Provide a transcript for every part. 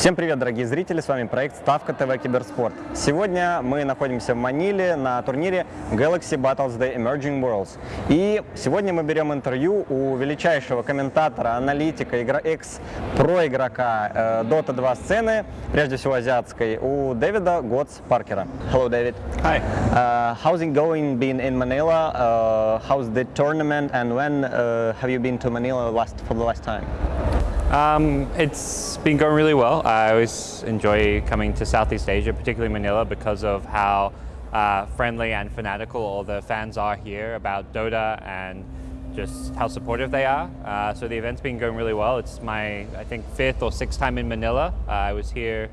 Всем привет, дорогие зрители, с вами проект Ставка ТВ Киберспорт. Сегодня мы находимся в Маниле на турнире Galaxy Battles The Emerging Worlds. И сегодня мы берем интервью у величайшего комментатора, аналитика, игра, экс-про игрока э, Dota 2 сцены, прежде всего азиатской, у Дэвида Готс Паркера. Hello, David. Hi. Uh, how's it going been in Manila? Uh, how's the tournament and when uh, have you been to Manila last for the last time? Um, it's been going really well. I always enjoy coming to Southeast Asia, particularly Manila, because of how uh, friendly and fanatical all the fans are here about Dota and just how supportive they are. Uh, so the event's been going really well. It's my, I think, fifth or sixth time in Manila. Uh, I was here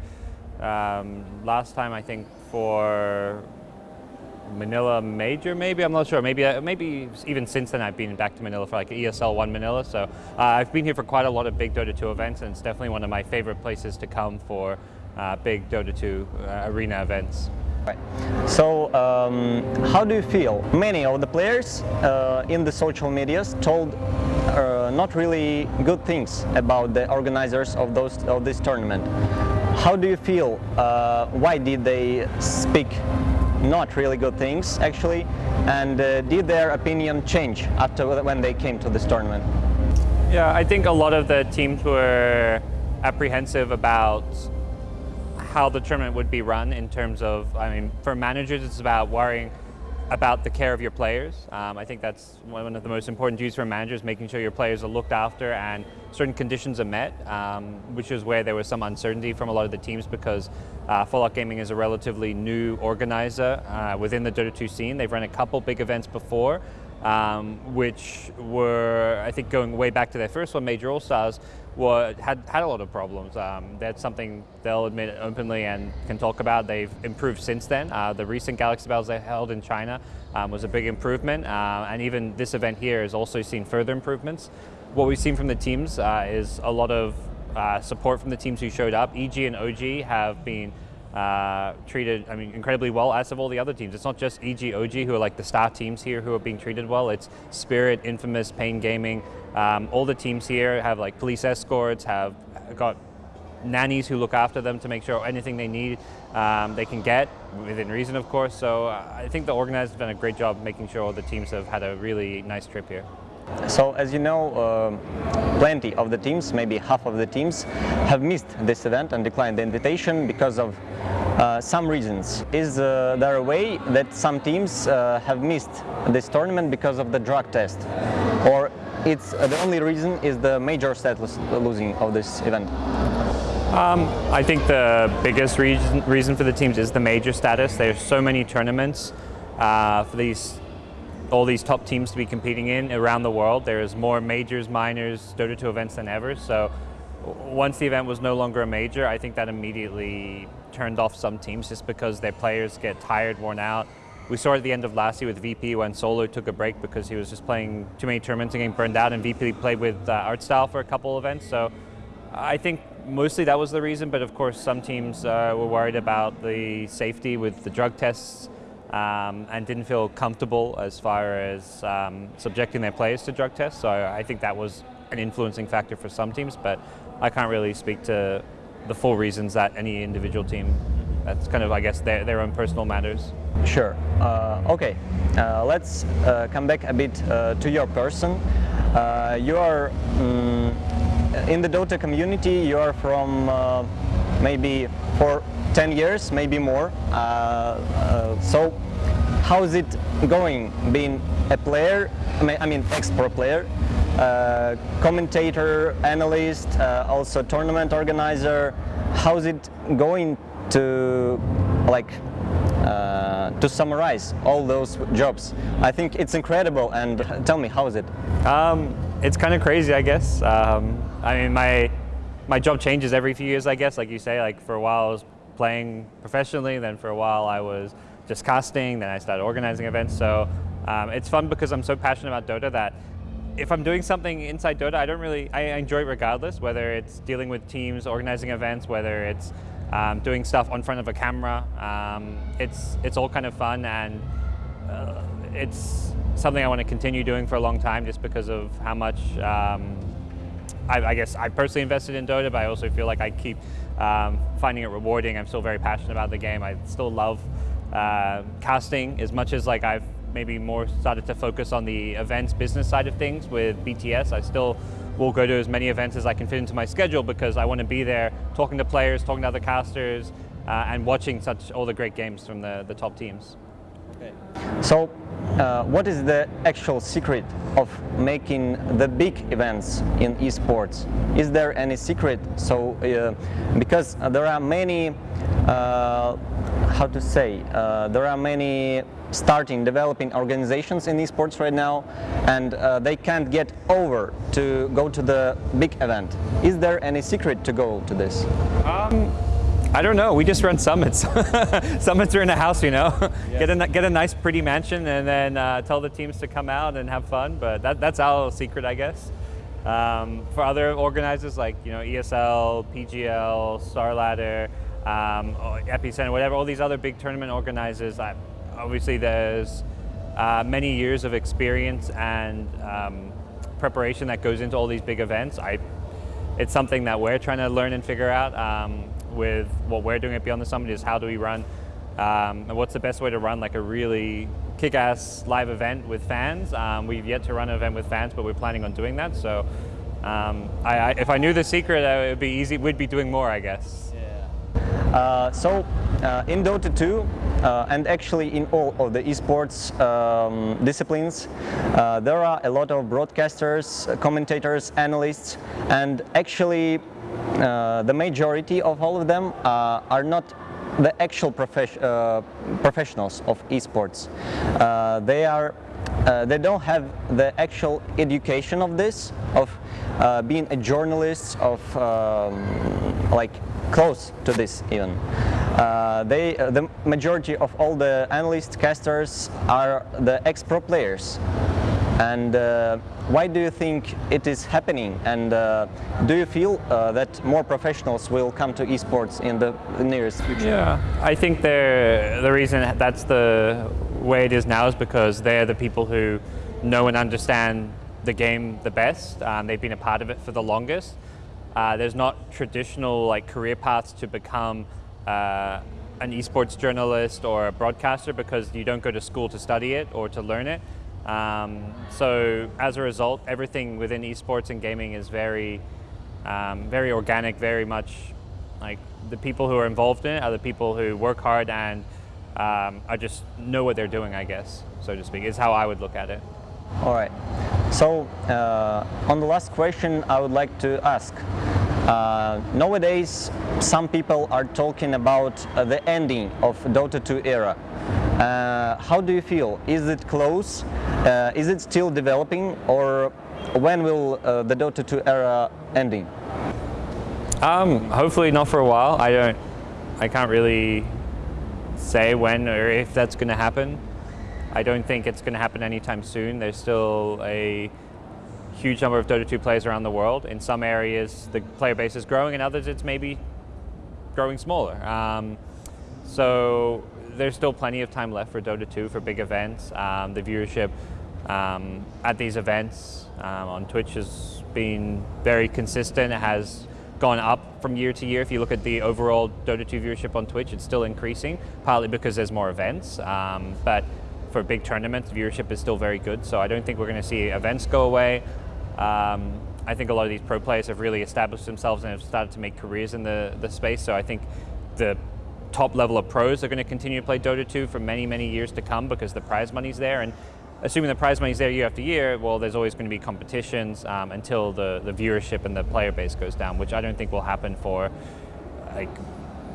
um, last time, I think, for Manila Major, maybe I'm not sure. Maybe uh, maybe even since then I've been back to Manila for like ESL One Manila. So uh, I've been here for quite a lot of big Dota 2 events, and it's definitely one of my favorite places to come for uh, big Dota 2 uh, arena events. Right. So, um, how do you feel? Many of the players uh, in the social medias told uh, not really good things about the organizers of those of this tournament. How do you feel? Why did they speak not really good things actually? And uh, did their opinion change after when they came to this tournament? Yeah, I think a lot of the teams were apprehensive about how the tournament would be run in terms of, I mean, for managers, it's about worrying about the care of your players. Um, I think that's one of the most important duties for managers, making sure your players are looked after and certain conditions are met, um, which is where there was some uncertainty from a lot of the teams because uh, Fallout Gaming is a relatively new organizer uh, within the Dota 2 scene. They've run a couple big events before, um, which were, I think, going way back to their first one, Major All Stars, were, had, had a lot of problems. Um, that's something they'll admit openly and can talk about. They've improved since then. Uh, the recent Galaxy Battles they held in China um, was a big improvement, uh, and even this event here has also seen further improvements. What we've seen from the teams uh, is a lot of uh, support from the teams who showed up. EG and OG have been uh, treated, I mean, incredibly well, as of all the other teams. It's not just EG, OG who are like the star teams here who are being treated well. It's Spirit, Infamous, Pain Gaming. Um, all the teams here have like police escorts, have got nannies who look after them to make sure anything they need um, they can get within reason, of course. So uh, I think the organizers have done a great job making sure all the teams have had a really nice trip here. So as you know, uh, plenty of the teams, maybe half of the teams, have missed this event and declined the invitation because of uh, some reasons. Is uh, there a way that some teams uh, have missed this tournament because of the drug test? Or it's uh, the only reason is the major status losing of this event? Um, I think the biggest reason, reason for the teams is the major status. There's so many tournaments uh, for these all these top teams to be competing in around the world. There's more majors, minors, Dota 2 events than ever. So once the event was no longer a major, I think that immediately turned off some teams just because their players get tired, worn out. We saw at the end of last year with VP when Solo took a break because he was just playing too many tournaments and getting burned out and VP played with uh, Artstyle for a couple events. So I think mostly that was the reason, but of course some teams uh, were worried about the safety with the drug tests um, and didn't feel comfortable as far as um, subjecting their players to drug tests. So I think that was an influencing factor for some teams, but I can't really speak to the full reasons that any individual team. That's kind of, I guess, their, their own personal matters. Sure. Uh, okay. Uh, let's uh, come back a bit uh, to your person. Uh, you are um, in the Dota community. You are from uh, maybe for 10 years, maybe more. Uh, uh, so how's it going being a player, I mean ex-pro player, uh, commentator, analyst, uh, also tournament organizer, how's it going to like uh, to summarize all those jobs? I think it's incredible and tell me how is it? Um, it's kind of crazy I guess. Um, I mean my my job changes every few years I guess like you say like for a while I was playing professionally. Then for a while I was just casting. Then I started organizing events. So um, it's fun because I'm so passionate about Dota that if I'm doing something inside Dota, I don't really, I enjoy it regardless, whether it's dealing with teams, organizing events, whether it's um, doing stuff on front of a camera. Um, it's, it's all kind of fun and uh, it's something I want to continue doing for a long time just because of how much um, I, I, guess I personally invested in Dota, but I also feel like I keep um, finding it rewarding. I'm still very passionate about the game. I still love uh, casting as much as like I've maybe more started to focus on the events business side of things with BTS. I still will go to as many events as I can fit into my schedule because I want to be there talking to players, talking to other casters, uh, and watching such all the great games from the, the top teams. Okay. So, uh, what is the actual secret of making the big events in esports? Is there any secret? So, uh, because there are many, uh, how to say, uh, there are many starting developing organizations in esports right now and uh, they can't get over to go to the big event. Is there any secret to go to this? Um, I don't know. We just run summits. summits are in a house, you know. Yes. Get a get a nice, pretty mansion, and then uh, tell the teams to come out and have fun. But that, that's our secret, I guess. Um, for other organizers like you know ESL, PGL, StarLadder, um, Epicenter, whatever, all these other big tournament organizers, I, obviously there's uh, many years of experience and um, preparation that goes into all these big events. I, it's something that we're trying to learn and figure out um, with what we're doing at Beyond the Summit is how do we run um, and what's the best way to run like a really kick-ass live event with fans. Um, we've yet to run an event with fans, but we're planning on doing that. So um, I, I, if I knew the secret, it would be easy. We'd be doing more, I guess. Uh, so uh, in Dota 2 uh, and actually in all of the esports um, disciplines uh, there are a lot of broadcasters, commentators, analysts and actually uh, the majority of all of them uh, are not the actual professionals of esports. they are uh, they don't have the actual education of this, of uh, being a journalist, of um, like close to this even. Uh, they, uh, the majority of all the analysts, casters are the ex-pro players. And uh, why do you think it is happening? And uh, do you feel uh, that more professionals will come to esports in the nearest future? Yeah, I think the reason that's the way it is now is because they're the people who know and understand the game the best. Um, they've been a part of it for the longest. Uh, there's not traditional like career paths to become uh, an esports journalist or a broadcaster because you don't go to school to study it or to learn it. Um, so as a result, everything within esports and gaming is very, um, very organic, very much like the people who are involved in it are the people who work hard and um, I just know what they're doing, I guess, so to speak, is how I would look at it. All right. So uh, on the last question, I would like to ask, uh, nowadays some people are talking about uh, the ending of Dota 2 era. Uh, how do you feel? Is it close? Uh, is it still developing or when will uh, the Dota 2 era ending? Um, hopefully not for a while. I don't, I can't really say when or if that's going to happen. I don't think it's going to happen anytime soon. There's still a huge number of Dota 2 players around the world. In some areas, the player base is growing, in others, it's maybe growing smaller. Um, so there's still plenty of time left for Dota 2 for big events. Um, the viewership um, at these events um, on Twitch has been very consistent. It has gone up from year to year. If you look at the overall Dota 2 viewership on Twitch, it's still increasing, partly because there's more events. Um, but for big tournaments, viewership is still very good. So I don't think we're going to see events go away. Um, I think a lot of these pro players have really established themselves and have started to make careers in the, the space. So I think the top level of pros are going to continue to play Dota 2 for many, many years to come because the prize money's there. And assuming the prize money's there year after year, well, there's always going to be competitions um, until the, the viewership and the player base goes down, which I don't think will happen for like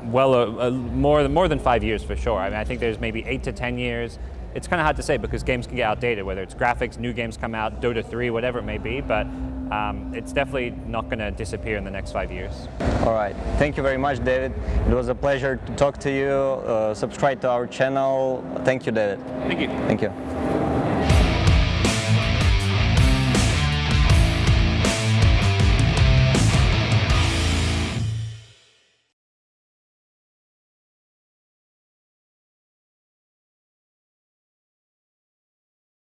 well uh, uh, more, than, more than five years for sure. I mean, I think there's maybe eight to 10 years it's kind of hard to say because games can get outdated, whether it's graphics, new games come out, Dota 3, whatever it may be, but um, it's definitely not going to disappear in the next five years. All right. Thank you very much, David. It was a pleasure to talk to you. Uh, subscribe to our channel. Thank you, David. Thank you. Thank you.